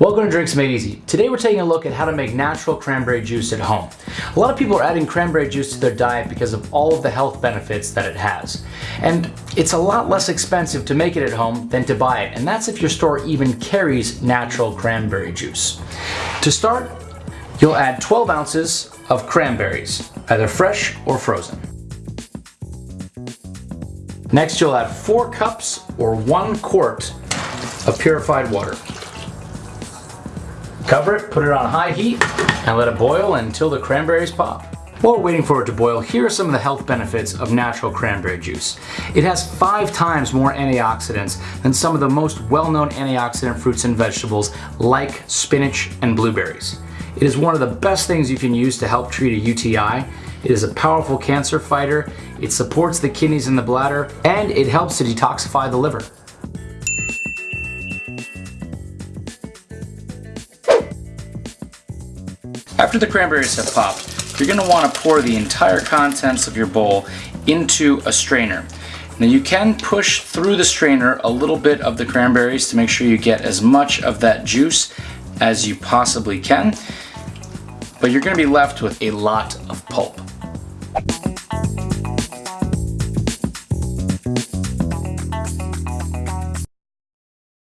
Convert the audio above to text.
Welcome to Drinks Made Easy. Today we're taking a look at how to make natural cranberry juice at home. A lot of people are adding cranberry juice to their diet because of all of the health benefits that it has. And it's a lot less expensive to make it at home than to buy it, and that's if your store even carries natural cranberry juice. To start, you'll add 12 ounces of cranberries, either fresh or frozen. Next you'll add 4 cups or 1 quart of purified water. Cover it, put it on high heat, and let it boil until the cranberries pop. While we're waiting for it to boil, here are some of the health benefits of natural cranberry juice. It has five times more antioxidants than some of the most well-known antioxidant fruits and vegetables like spinach and blueberries. It is one of the best things you can use to help treat a UTI. It is a powerful cancer fighter, it supports the kidneys and the bladder, and it helps to detoxify the liver. After the cranberries have popped, you're going to want to pour the entire contents of your bowl into a strainer. Now you can push through the strainer a little bit of the cranberries to make sure you get as much of that juice as you possibly can, but you're going to be left with a lot of pulp.